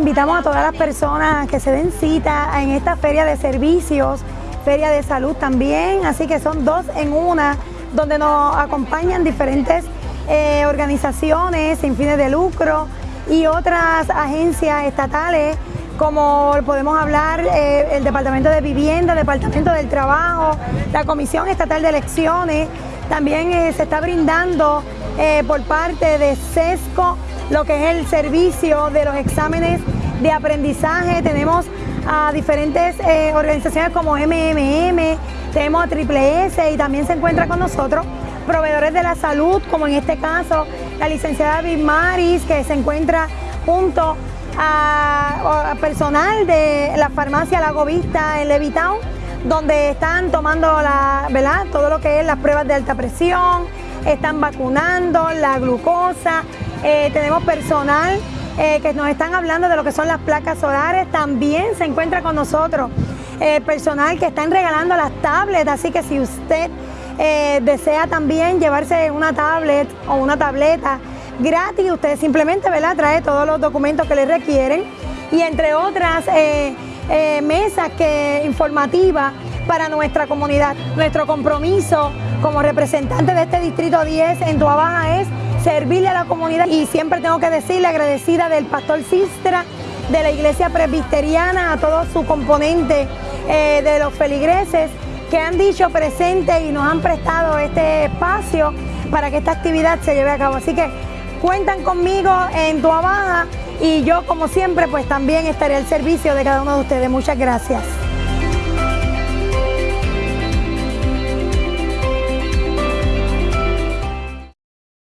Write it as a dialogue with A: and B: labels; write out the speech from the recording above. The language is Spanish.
A: invitamos a todas las personas que se den cita en esta feria de servicios, feria de salud también, así que son dos en una, donde nos acompañan diferentes eh, organizaciones sin fines de lucro y otras agencias estatales como podemos hablar eh, el Departamento de Vivienda, Departamento del Trabajo, la Comisión Estatal de Elecciones, también eh, se está brindando eh, por parte de SESCO lo que es el servicio de los exámenes de aprendizaje, tenemos a diferentes organizaciones como MMM, tenemos a Triple S y también se encuentra con nosotros proveedores de la salud, como en este caso la licenciada Bismaris, que se encuentra junto a, personal de la farmacia Lago Vista en Levitown, donde están tomando la, ¿verdad? todo lo que es las pruebas de alta presión, están vacunando, la glucosa, eh, tenemos personal eh, que nos están hablando de lo que son las placas solares, también se encuentra con nosotros eh, personal que están regalando las tablets, así que si usted desea también llevarse una tablet o una tableta gratis. Usted simplemente ¿verdad? trae todos los documentos que le requieren y entre otras mesas que, informativas para nuestra comunidad. Nuestro compromiso como representante de este Distrito 10 en Tuabaja es servirle a la comunidad y siempre tengo que decirle agradecida del pastor Sistra, de la iglesia presbiteriana, a todo su componente eh, de los feligreses que han dicho presente y nos han prestado este espacio para que esta actividad se lleve a cabo. Así que cuentan conmigo en Tuabaja y yo como siempre pues también estaré al servicio de cada uno de ustedes. Muchas gracias.